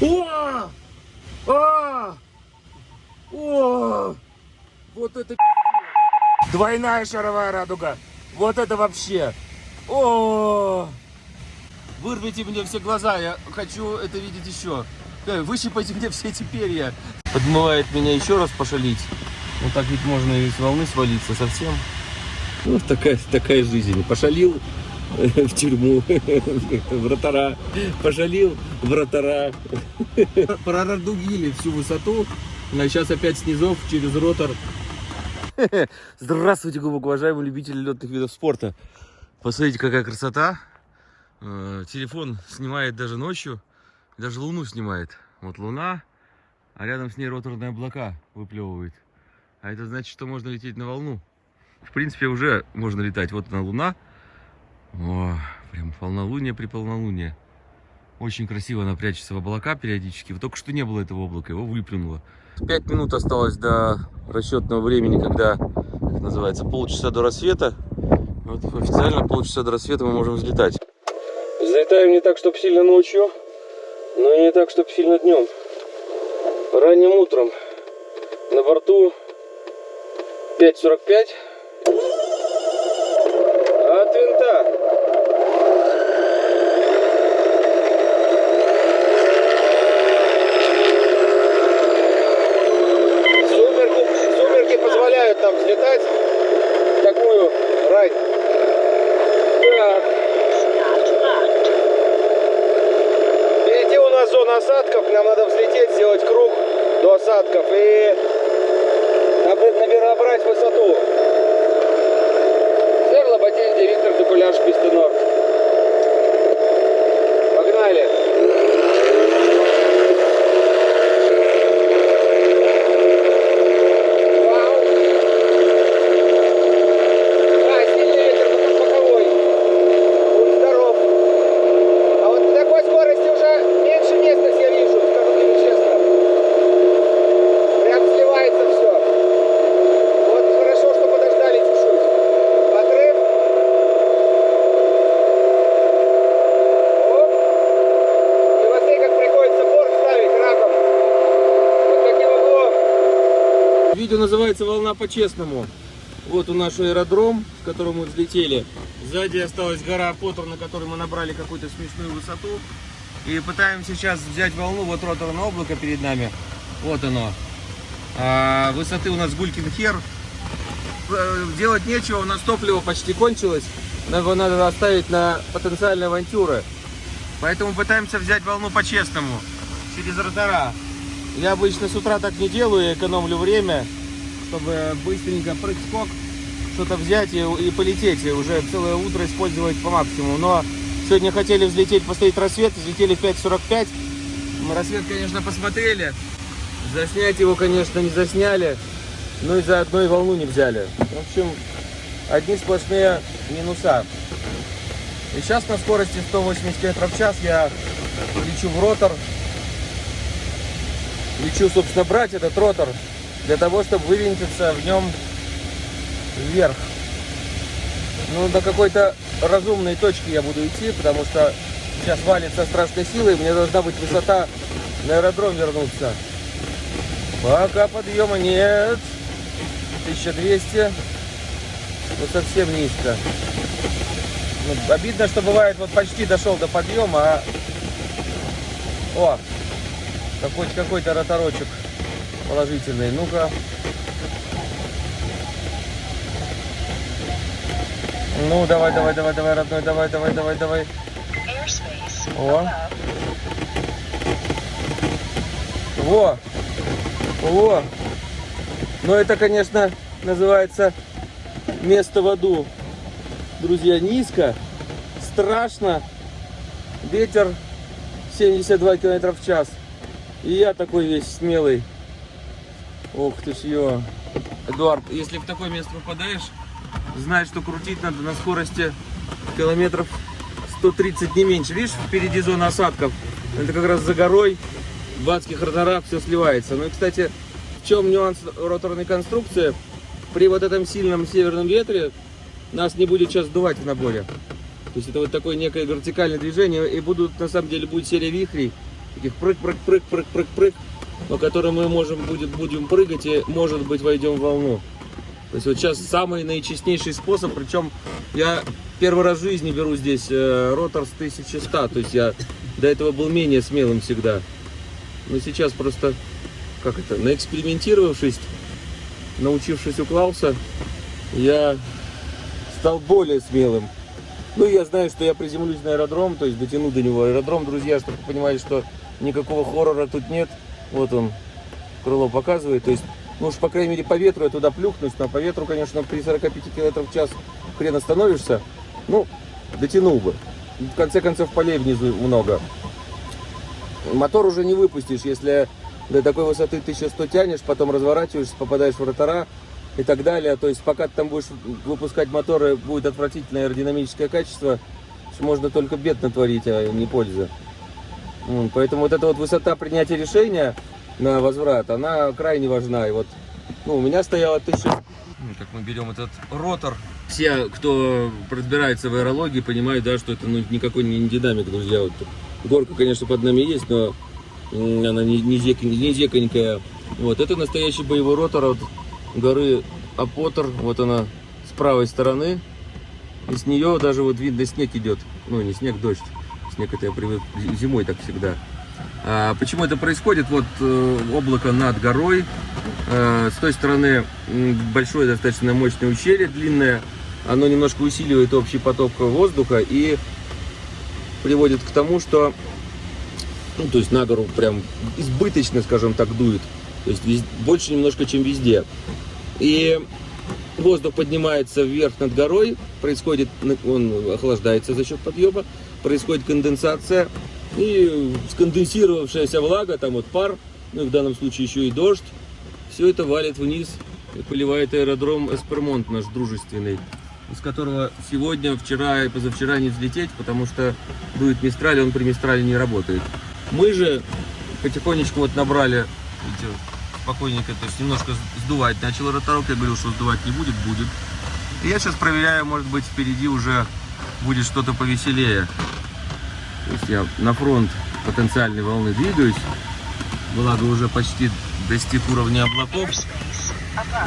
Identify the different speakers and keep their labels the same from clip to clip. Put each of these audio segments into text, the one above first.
Speaker 1: О! А! О! Вот это. Двойная шаровая радуга. Вот это вообще. О! Вырвите мне все глаза, я хочу это видеть еще. Э, Выщипайте мне все эти перья. Подмывает меня еще раз пошалить. Вот так ведь можно и с волны свалиться совсем. Ну, такая, такая жизнь. Пошалил в тюрьму, вратара. Пошалил вратара. Прорадугили всю высоту. А сейчас опять снизов через ротор. Здравствуйте, глубоко уважаемые любители летных видов спорта. Посмотрите, какая красота. Э, Телефон снимает даже ночью. Даже луну снимает. Вот луна, а рядом с ней роторные облака выплевывает. А это значит, что можно лететь на волну. В принципе, уже можно летать. Вот она луна. О, прям полнолуние при полнолунии. Очень красиво она прячется в облака периодически. Вот только что не было этого облака, его выплюнуло. Пять минут осталось до расчетного времени, когда, как называется, полчаса до рассвета. Вот официально полчаса до рассвета мы можем взлетать. Взлетаем не так, чтобы сильно ночью, но и не так, чтобы сильно днем. Ранним утром на борту 5.45 от винта. В такую рань. Так. Впереди у нас зона осадков, нам надо взлететь, сделать круг до осадков и наб- набирать высоту. Серла Батенди, Виктор Докуляш, Писта Норд. Погнали! Вау! Да, сильный ветер, но тут боковой. Будь здоров. А вот на такой скорости уже меньше местность я вижу, скажу тебе честно. Прям сливается все. Вот хорошо, что подождали чуть-чуть. Отрыв. Оп. И вот смотри, как приходится борт ставить раком. Вот таким углом. Видео называется «Волна по-честному». Вот у наш аэродром, с которого мы взлетели. Сзади осталась гора Поттер, на которой мы набрали какую-то смешную высоту. И пытаемся сейчас взять волну. Вот роторное облако перед нами. Вот оно. А, высоты у нас Гулькин хер. Э, Делать нечего, у нас топливо почти кончилось. Нам Его надо оставить на потенциальные авантюры. Поэтому пытаемся взять волну по-честному. Через ротора. Я обычно с утра так не делаю, я экономлю время, чтобы быстренько прыг-скок, что-то взять и, и полететь, и уже целое утро использовать по максимуму. Но сегодня хотели взлететь, посмотреть рассвет, взлетели в 5.45. Мы рассвет, конечно, посмотрели. Заснять его, конечно, не засняли, но и заодно и волну не взяли. В общем, одни сплошные минуса. И сейчас на скорости 180 км в час я лечу в ротор. Лечу, собственно, брать этот ротор для того, чтобы вывинтиться в нем вверх. Ну, до какой-то разумной точки я буду идти, потому что сейчас валит со страшной силой, мне должна быть высота на аэродром вернуться. Пока подъема нет. 1200. Ну, совсем низко. Ну, обидно, что бывает, вот почти дошел до подъема, а... О, какой-то какой-то роторочек положительный. Ну-ка. Ну, давай, давай, давай, давай, родной, давай, давай, давай, давай. О. Во! Во! Но это, конечно, называется место в аду. Друзья, низко, страшно. Ветер 72 километра в час. И я такой весь смелый. Ох ты ж ё. Эдуард, если в такое место попадаешь, знай, что крутить надо на скорости километров 130 не меньше. Видишь, впереди зона осадков. Это как раз за горой в адских роторах все сливается. Ну и, кстати, в чем нюанс роторной конструкции? При вот этом сильном северном ветре нас не будет сейчас сдувать в наборе. То есть это вот такое некое вертикальное движение. И будут, на самом деле, будет серия вихрей. таких прыг-прыг-прыг-прыг-прыг-прыг, по которым мы можем будет, будем прыгать и, может быть, войдем в волну. То есть вот сейчас самый наичестнейший способ, причем я первый раз в жизни беру здесь э, ротор с 1100, то есть я до этого был менее смелым всегда. Но сейчас просто, как это, наэкспериментировавшись, научившись у Клауса, я стал более смелым. Ну, я знаю, что я приземлюсь на аэродром, то есть дотяну до него аэродром, друзья, чтобы понимали, что никакого хоррора тут нет. Вот он, крыло показывает, то есть, ну уж, по крайней мере, по ветру я туда плюхнусь, но по ветру, конечно, при 45 км в час хрен остановишься. Ну, дотянул бы. В конце концов, полей внизу много. Мотор уже не выпустишь, если до такой высоты 1100 тянешь, потом разворачиваешься, попадаешь в ротора и так далее. То есть пока ты там будешь выпускать моторы, будет отвратительное аэродинамическое качество, можно только бед натворить, а не пользы. Поэтому вот эта вот высота принятия решения на возврат, она крайне важна. И вот ну, у меня 1000... Ну, Как мы берем этот ротор. Все, кто разбирается в аэрологии, понимают, да, что это ну, никакой не динамик, друзья. Вот горка, конечно, под нами есть, но она не, не, зек- не зеконькая. Вот, это настоящий боевой ротор от горы Апотер. Вот она с правой стороны. И с нее даже вот видно снег идет. Ну, не снег, дождь. Я привык зи- зимой так всегда. А, почему это происходит? Вот э, облако над горой. Э, с той стороны большое достаточно мощное ущелье, длинное. Оно немножко усиливает общий поток воздуха и приводит к тому, что ну, то есть на гору прям избыточно, скажем так, дует. То есть больше немножко, чем везде. И воздух поднимается вверх над горой, происходит, он охлаждается за счет подъема, происходит конденсация, и сконденсировавшаяся влага, там вот пар, ну и в данном случае еще и дождь, все это валит вниз и поливает аэродром Эспермонт наш дружественный, из которого сегодня, вчера и позавчера не взлететь, потому что дует Мистраль, он при Мистрале не работает. Мы же потихонечку вот набрали, видите, спокойненько, то есть немножко сдувать начал роторок, я говорил, что сдувать не будет, будет. И я сейчас проверяю, может быть впереди уже будет что-то повеселее. То есть я на фронт потенциальной волны двигаюсь, благо уже почти достиг уровня облаков.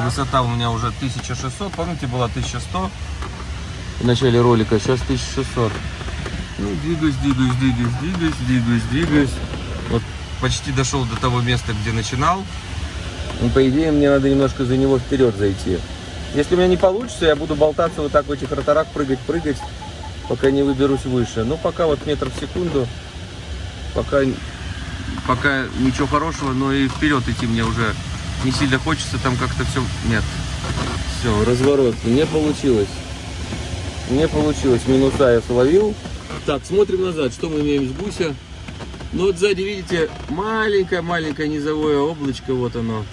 Speaker 1: Высота у меня уже 1600, помните, была 1100 в начале ролика, сейчас 1600. Ну, двигаюсь, двигаюсь, двигаюсь, двигаюсь, двигаюсь, двигаюсь. Вот почти дошел до того места, где начинал. Ну, по идее, мне надо немножко за него вперед зайти. Если у меня не получится, я буду болтаться вот так в этих роторах, прыгать, прыгать, пока не выберусь выше. Ну, пока вот метр в секунду, пока, пока ничего хорошего, но и вперед идти мне уже не сильно хочется, там как-то все... Нет. Все, разворот. Не получилось. Не получилось. Минуса я словил. Так, смотрим назад. Что мы имеем с гуся? Ну вот сзади, видите, маленькое-маленькое низовое облачко. Вот оно.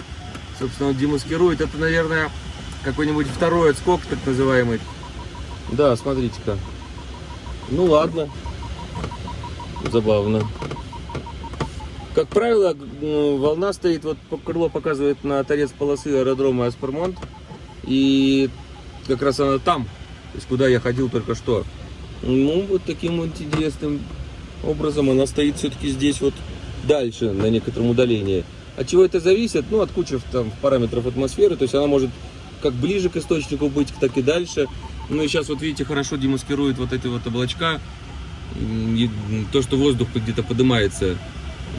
Speaker 1: Собственно, он демаскирует. Это, наверное, какой-нибудь второй отскок, так называемый. Да, смотрите-ка. Ну ладно. Забавно. Как правило, г- волна стоит, вот крыло показывает на торец полосы аэродрома Аспермонт. И как раз она там, то есть куда я ходил только что. Ну, вот таким вот интересным образом она стоит все-таки здесь вот дальше, на некотором удалении. От чего это зависит? Ну, от кучи там параметров атмосферы, то есть она может как ближе к источнику быть, так и дальше. Ну и сейчас вот видите, хорошо демаскирует вот эти вот облачка, и, то, что воздух где-то поднимается.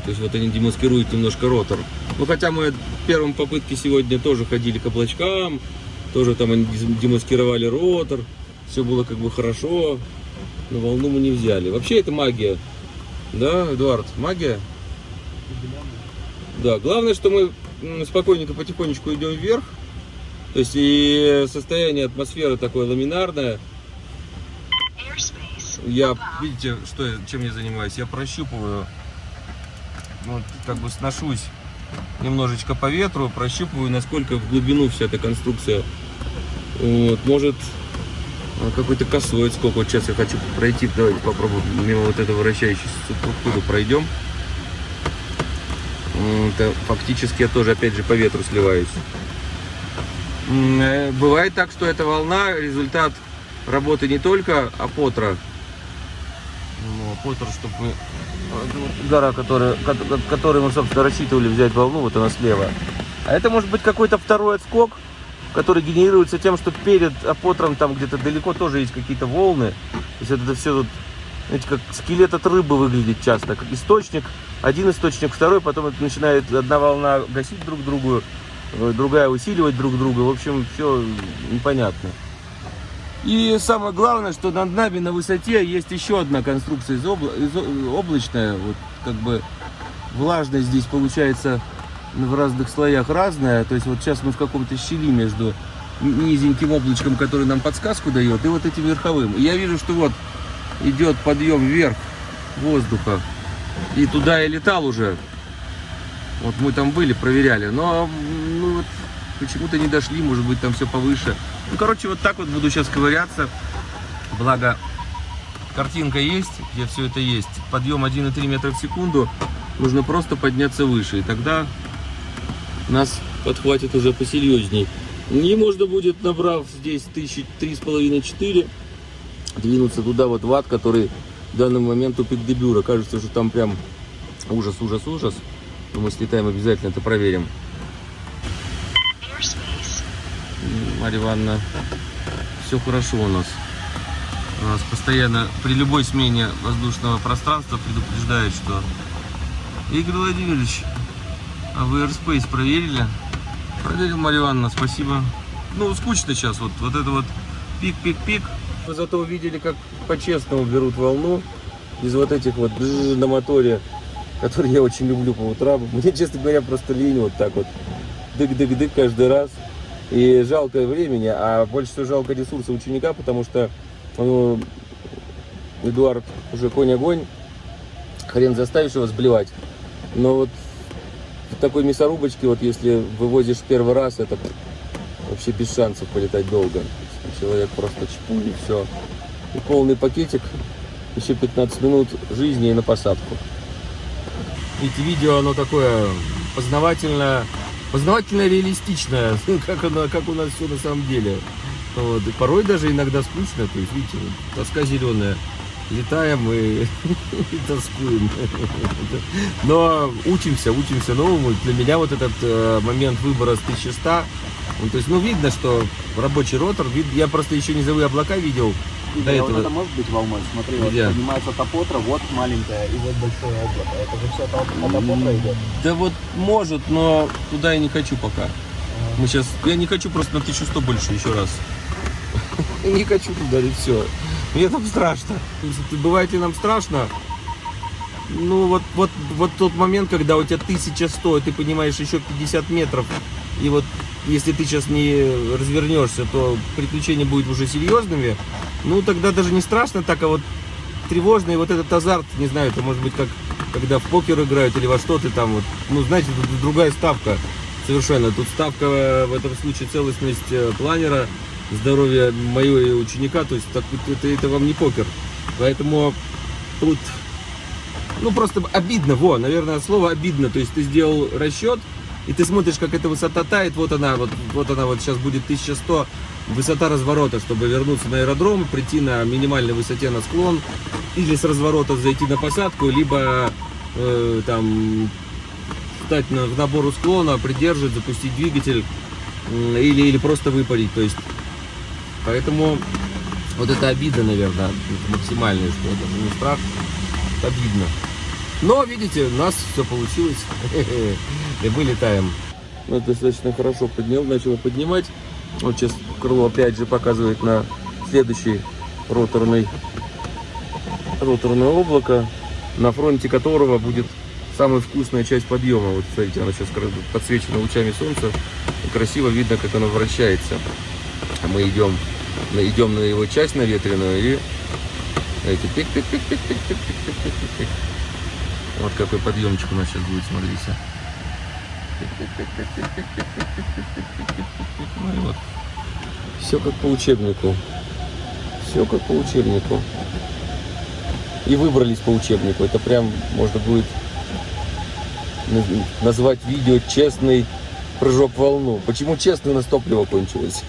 Speaker 1: То есть вот они демаскируют немножко ротор. Ну хотя мы в первом попытке сегодня тоже ходили к облачкам, тоже там они демаскировали ротор, все было как бы хорошо, но волну мы не взяли. Вообще это магия. Да, Эдуард, магия? Да, главное, что мы спокойненько, потихонечку идем вверх. То есть и состояние атмосферы такое ламинарное. Я, видите, что чем я занимаюсь? Я прощупываю, ну, как бы сношусь немножечко по ветру, прощупываю, насколько в глубину вся эта конструкция. Вот, может, а, какой-то косой отскок. Вот сейчас я хочу пройти, давайте попробуем мимо вот этого вращающейся структуры пройдем. Это фактически я тоже, опять же, по ветру сливаюсь. Э, Бывает так, что эта волна результат работы не только апотра, ну, апотр, чтобы мы вот гора, которая, ко- ко- которой мы, собственно, рассчитывали взять волну, вот она слева. А это может быть какой-то второй отскок, который генерируется тем, что перед апотром там где-то далеко тоже есть какие-то волны. То есть это все тут, знаете, как скелет от рыбы выглядит часто. Как источник, один источник, второй, потом это начинает одна волна гасить друг другу, э, другая усиливать друг друга. В общем, все непонятно. И самое главное, что над нами на высоте есть еще одна конструкция из обла- из о- облачная. Вот как бы влажность здесь получается в разных слоях разная. То есть вот сейчас мы в каком-то щели между низеньким облачком, который нам подсказку дает, и вот этим верховым. И я вижу, что вот идет подъем вверх воздуха. И туда я летал уже. Вот мы там были, проверяли. Но почему-то не дошли, может быть, там все повыше. Ну, короче, вот так вот буду сейчас ковыряться. Благо, картинка есть, где все это есть. Подъем 1,3 метра в секунду. Нужно просто подняться выше. И тогда нас подхватит уже посерьезней. И можно будет, набрав здесь тысячи три с половиной четыре, двинуться туда вот в ад, который в данный момент у Пикдебюра. Кажется, что там прям ужас, ужас, ужас. Но мы слетаем обязательно, это проверим. Марья Ивановна, все хорошо у нас. У нас постоянно при любой смене воздушного пространства предупреждают, что Игорь Владимирович, а вы Airspace проверили? Проверил, Марья Ивановна, спасибо. Ну, скучно сейчас, вот, вот это вот пик-пик-пик. Вы зато увидели, как по-честному берут волну из вот этих вот на моторе, которые я очень люблю по утрам. Мне, честно говоря, просто лень вот так вот дык-дык-дык каждый раз. И жалко времени, а больше всего жалко ресурса ученика, потому что ну, Эдуард уже конь-огонь, хрен заставишь его сблевать. Но вот в такой мясорубочке, вот если вывозишь первый раз, это вообще без шансов полетать долго. Человек просто чпуль и все. И полный пакетик, еще 15 минут жизни и на посадку. Эти видео, оно такое познавательное, познавательно реалистичное, как, как у нас все на самом деле. Вот. И порой даже иногда скучно, то есть, видите, вот тоска зеленая. Летаем и, и тоскуем. Но учимся, учимся новому. Для меня вот этот э, момент выбора с 1100, ну, то есть, ну, видно, что рабочий ротор, вид- я просто еще низовые облака видел, До
Speaker 2: а вот
Speaker 1: этого-
Speaker 2: это может быть волной? Смотри, вот поднимается топотра, вот маленькая и вот большое облако. Это же все от, от топотра идет.
Speaker 1: Да вот может, но туда я не хочу пока. Мы сейчас, я не хочу просто на 1100 больше еще раз. Не хочу туда и все. Мне там страшно. Бывает ли нам страшно? Ну вот, вот, вот тот момент, когда у тебя 1100, и ты понимаешь еще 50 метров, и вот если ты сейчас не развернешься, то приключения будут уже серьезными. Ну тогда даже не страшно так, а вот тревожно, и вот этот азарт, не знаю, это может быть как когда в покер играют или во что ты там вот, ну знаете, тут другая ставка совершенно. Тут ставка э, в этом случае целостность э, планера, здоровье моего ученика, то есть так, это, это вам не покер. Поэтому тут, ну просто обидно, во, наверное, слово обидно. То есть ты сделал расчет, и ты смотришь, как эта высота тает, вот она, вот, вот она вот сейчас будет 1100, высота разворота, чтобы вернуться на аэродром, прийти на минимальной высоте на склон, или с разворота зайти на посадку, либо э, там встать на, в набору склона, придерживать, запустить двигатель, м, или, или просто выпарить, то есть, поэтому вот это обида, наверное, максимальная, что это не страх, это обидно. Но, видите, у нас все получилось, и мы летаем. Ну, достаточно хорошо поднял, начал поднимать. Вот сейчас крыло опять же показывает на следующий роторный, роторное облако, на фронте которого будет самая вкусная часть подъема. Вот смотрите, оно сейчас подсвечено лучами солнца. И красиво видно, как оно вращается. Мы идем, идем на его часть наветренную и эти пик пик пик пик пик пик пик пик пик пик Вот какой подъемчик у нас сейчас будет, смотрите. Ну и вот. Все как по учебнику. Все как по учебнику. И выбрались по учебнику. Это прям можно будет наз- назвать видео честный прыжок в волну. Почему честно у нас топливо кончилось?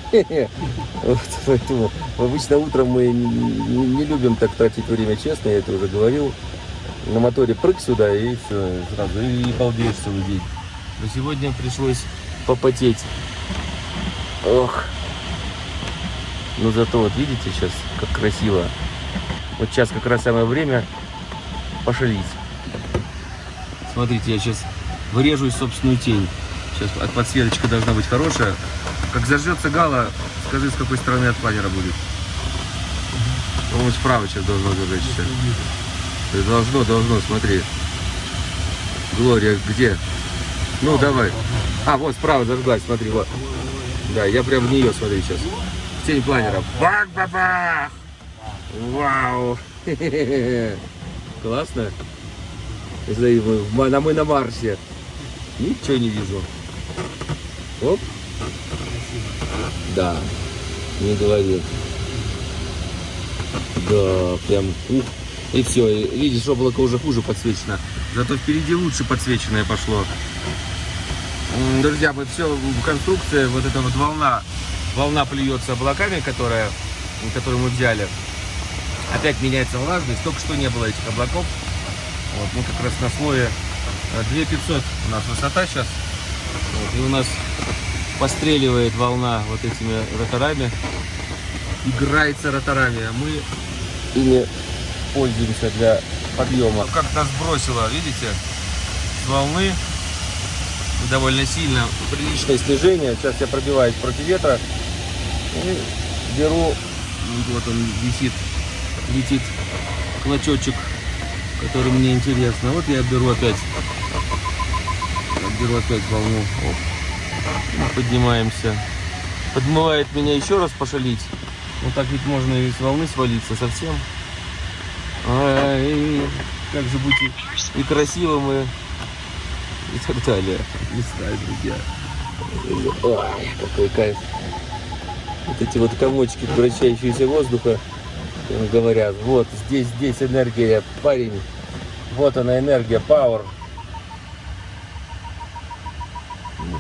Speaker 1: Поэтому обычно утром мы не, любим так тратить время честно, я это уже говорил. на моторе прыг сюда и все, сразу, и балдеешь целый день. Но сегодня пришлось попотеть. Ох. Ну зато вот видите сейчас, как красиво. Вот сейчас как раз самое время пошалить. Смотрите, я сейчас вырежу собственную тень. Сейчас подсветочка должна быть хорошая. Как зажжется гала, скажи, с какой стороны от планера будет. По-моему, справа сейчас должно зажечься. Должно, должно, смотри. Глория, где? Ну, давай. А, вот справа зажглась, смотри, вот. Да, я прям в нее смотрю сейчас. В тень планера. Бах-бах-бах! Вау! Классно. Смотри, мы, в Ма- на- мы на Марсе. Ничего не вижу. Оп. Да. Не говори. Да, прям ух. И все, видишь, облако уже хуже подсвечено. Зато впереди лучше подсвеченное пошло. Друзья, вот все, конструкция, вот эта вот волна, волна плюется облаками, которая, которую мы взяли. Опять меняется влажность, только что не было этих облаков. Вот, мы как раз на слое э, 2500 у нас высота сейчас. Вот, и у нас постреливает волна вот этими роторами. Играется роторами, а мы ими пользуемся для подъема. Как нас бросило, видите, с волны довольно сильно. Приличное снижение. Сейчас я пробиваюсь против ветра и беру, вот он висит, летит клочочек, который мне интересно. Вот я беру опять, беру опять волну. Оп. Поднимаемся. Подмывает меня еще раз пошалить. Ну так ведь можно и волны свалиться совсем. Ай, как же быть и, и красивым, и, и так далее. Не знаю, друзья. Ой, какой кайф. Вот эти вот комочки, вращающиеся воздуха, говорят, вот здесь, здесь энергия, парень. Вот она энергия, power.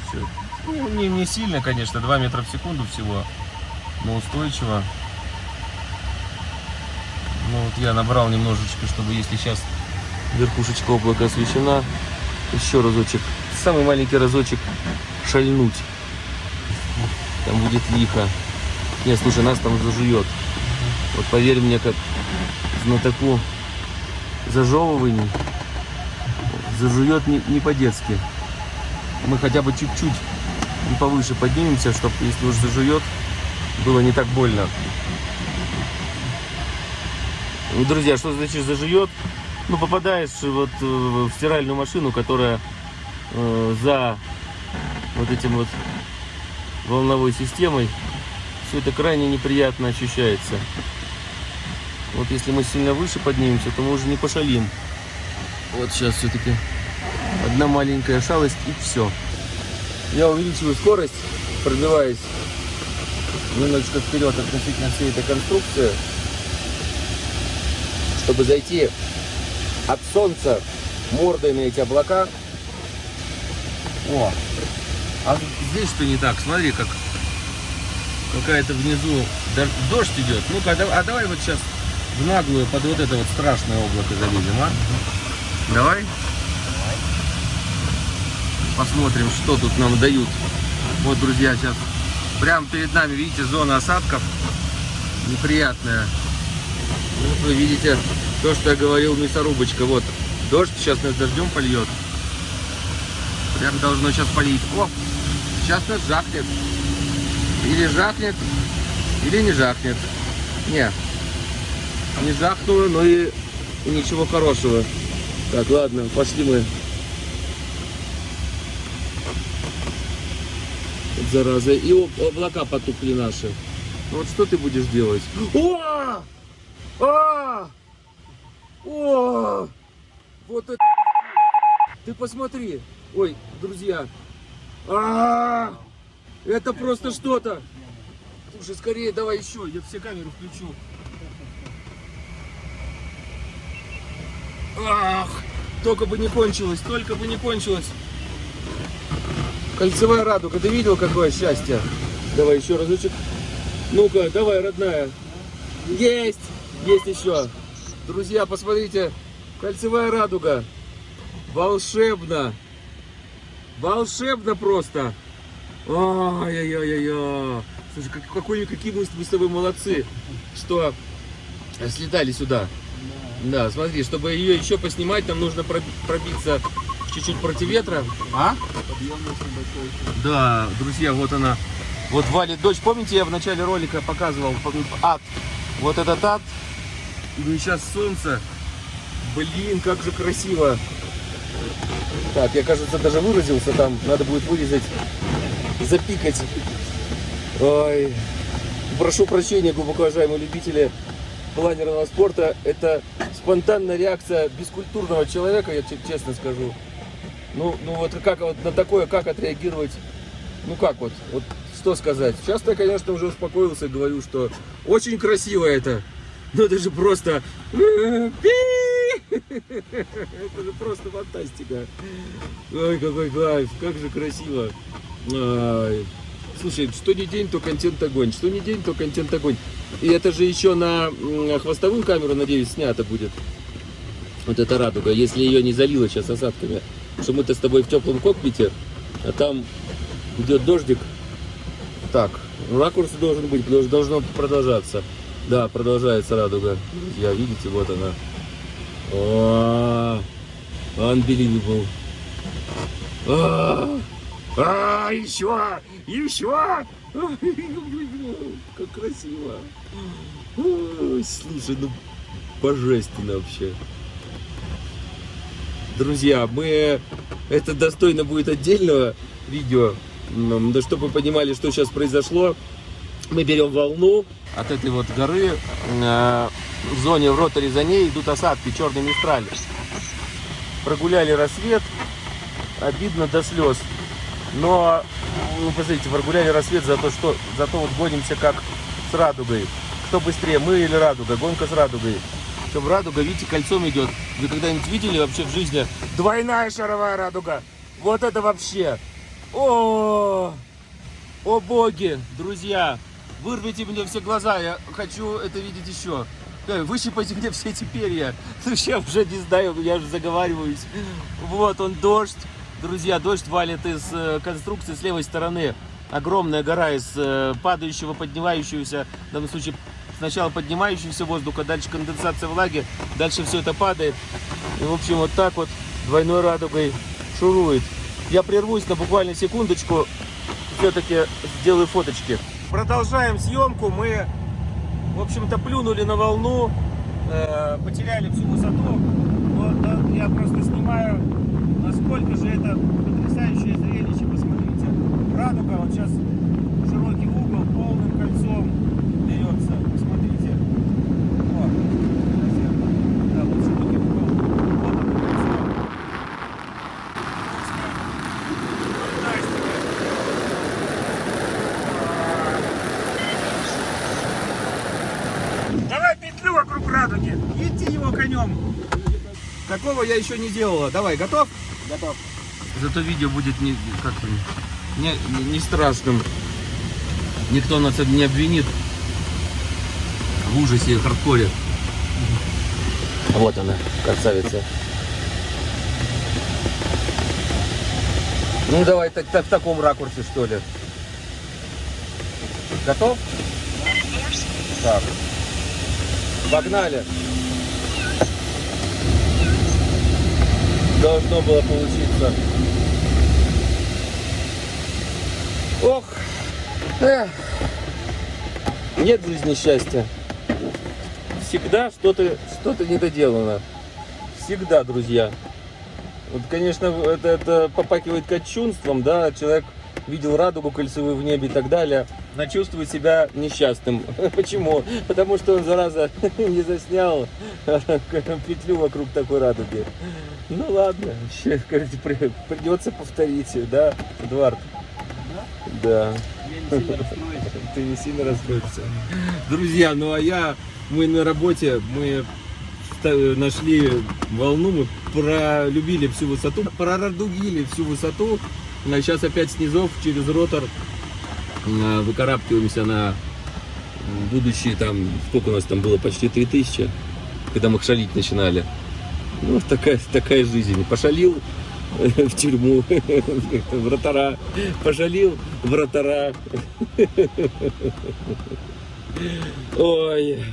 Speaker 1: Всё. Ну, не, не сильно, конечно, 2 метра в секунду всего, но устойчиво. Ну вот я набрал немножечко, чтобы если сейчас верхушечка облака освещена, еще разочек, самый маленький разочек шальнуть. Там будет лихо. Нет, слушай, нас там зажует. Вот поверь мне, как знатоку зажевываний, зажует не, не по-детски. Мы хотя бы чуть-чуть повыше поднимемся, чтобы, если уж зажует, было не так больно. Ну, друзья, что значит зажует? Ну, попадаешь вот э, в стиральную машину, которая э, за вот этим вот волновой системой, все это крайне неприятно ощущается. Вот если мы сильно выше поднимемся, то мы уже не пошалим. Вот сейчас все-таки одна маленькая шалость и все. Я увеличиваю скорость, пробиваясь немножечко вперед относительно всей этой конструкции, чтобы зайти от солнца мордой на эти облака. О, а здесь что не так? Смотри, как какая-то внизу дождь идет. Ну-ка, а а давай вот сейчас в наглую под вот это вот страшное облако залезем, а? Давай. Посмотрим, что тут нам дают. Вот, друзья, сейчас прямо перед нами, видите, зона осадков. Неприятная. Вот вы видите то, что я говорил, мясорубочка. Вот, дождь сейчас нас дождем польет. Прям должно сейчас полить. О, сейчас нас жахнет. Или жахнет, или не жахнет. Не, не жахнуло, но и, и ничего хорошего. Так, ладно, пошли мы. Зараза. И об- облака потухли наши. Вот что ты будешь делать? О! А! О! Вот это... Ты посмотри. Ой, друзья. А! Это просто что-то. Слушай, скорее давай еще. Я все камеры включу. Ах! Только бы не кончилось, только бы не кончилось. Кольцевая радуга, ты видел, какое счастье? Давай еще разочек. Ну-ка, давай, родная. Есть! Есть еще. Друзья, посмотрите, Кольцевая радуга. Волшебно. Волшебно просто. Ай-яй-яй-яй. Слушай, как, какой, какие мы с тобой молодцы, что слетали сюда. Да, смотри, чтобы ее еще поснимать, нам нужно проби- пробиться чуть-чуть против ветра. А? Да, друзья, вот она. Вот валит дождь. Помните, я в начале ролика показывал ад. Вот этот ад. Ну и сейчас солнце. Блин, как же красиво. Так, я, кажется, даже выразился там. Надо будет вырезать, запикать. Ой. Прошу прощения, глубоко уважаемые любители планерного спорта. Это спонтанная реакция бескультурного человека, я че- честно скажу. Ну, ну вот как вот на такое, как отреагировать? Ну как вот, вот что сказать? Сейчас я, конечно, уже успокоился и говорю, что очень красиво это. Ну это же просто... Это же просто фантастика. Ой, какой кайф, как же красиво. Ай. Слушай, что не день, то контент огонь. Что не день, то контент огонь. И это же еще на хвостовую камеру, надеюсь, снято будет. Вот эта радуга, если ее не залило сейчас осадками. Что мы-то с тобой в теплом кокпите, а там идет дождик. Так, ракурс должен быть, потому должно продолжаться. Да, продолжается радуга. Друзья, видите, вот она. О, unbelievable. А, а, еще, еще. Как красиво. Слушай, ну божественно вообще. Друзья, мы это достойно будет отдельного видео. Да чтобы вы понимали, что сейчас произошло. Мы берем волну от этой вот горы. Э, В зоне в роторе за ней идут осадки, черный мистраль. Прогуляли рассвет. Обидно до слез. Но, ну, посмотрите, прогуляли рассвет за то, что зато вот гонимся как с радугой. Кто быстрее, мы или радуга? Гонка с радугой. Причем радуга, видите, кольцом идет. Вы когда-нибудь видели вообще в жизни двойная шаровая радуга? Вот это вообще! О, о боги, друзья! Вырвите мне все глаза, я хочу это видеть еще. Э, Выщипайте мне все эти перья. Ну, я уже не знаю, я уже заговариваюсь. Вот он, дождь. Друзья, дождь валит из э, конструкции с левой стороны. Огромная гора из э, падающего, поднимающегося, в данном случае сначала поднимающегося воздуха, дальше конденсация влаги, дальше все это падает. И, в общем, вот так вот двойной радугой шурует. Я прервусь на буквально секундочку, все-таки сделаю фоточки. Продолжаем съемку. Мы, в общем-то, плюнули на волну, э, потеряли всю высоту. Да, я просто снимаю, насколько же это потрясающее зрелище. Посмотрите. Радуга вот сейчас широкий угол, полным кольцом берется. Посмотрите. Вот. Да, вот широкий угол, полным кольцом. Фантастика. Давай петлю вокруг радуги. Идти его конем. Такого я еще не делала. Давай, готов?
Speaker 2: Готов.
Speaker 1: Зато видео будет не, как не, не, страшным. Никто нас не обвинит в ужасе и хардкоре. Вот она, красавица. Ну давай так, так, в таком ракурсе что ли. Готов? Так. Погнали. Должно было получиться. Ох. Эх. Нет в жизни счастья. Всегда что-то что недоделано. Всегда, друзья. Вот, конечно, это, это попакивает кочунством, да, человек видел радугу кольцевую в небе и так далее, но чувствует себя несчастным. Почему? Потому что он, зараза, не заснял петлю вокруг такой радуги. Ну ладно, придется повторить, да, Эдуард? Да.
Speaker 2: Я не сильно расстроюсь.
Speaker 1: Ты не сильно расстроишься. Друзья, ну а я, мы на работе, мы нашли волну, мы пролюбили всю высоту, прорадугили всю высоту. А сейчас опять снизов через ротор выкарабкиваемся на будущие там, сколько у нас там было, почти 3000, когда мы шалить начинали. Ну, такая, такая жизнь. Пошалил э, в тюрьму, вратара. Пошалил, вратара. Ой,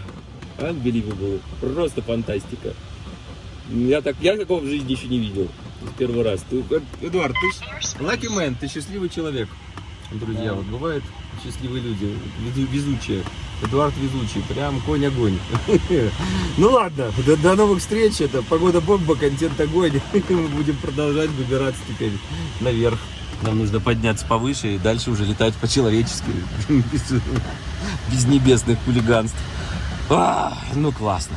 Speaker 1: unbelievable. Просто фантастика. Я, так, я такого в жизни еще не видел. Первый раз. Ты, э, Эдуард, ты lucky man, ты счастливый человек. Друзья, вот бывают счастливые люди, везу- везучие. Эдуард везучий, прям конь-огонь. Ну ладно, до новых встреч. Это погода бомба, контент огонь. Мы будем продолжать выбираться теперь наверх. Нам нужно подняться повыше и дальше уже летать по-человечески. Без, без небесных хулиганств. А, ну классно.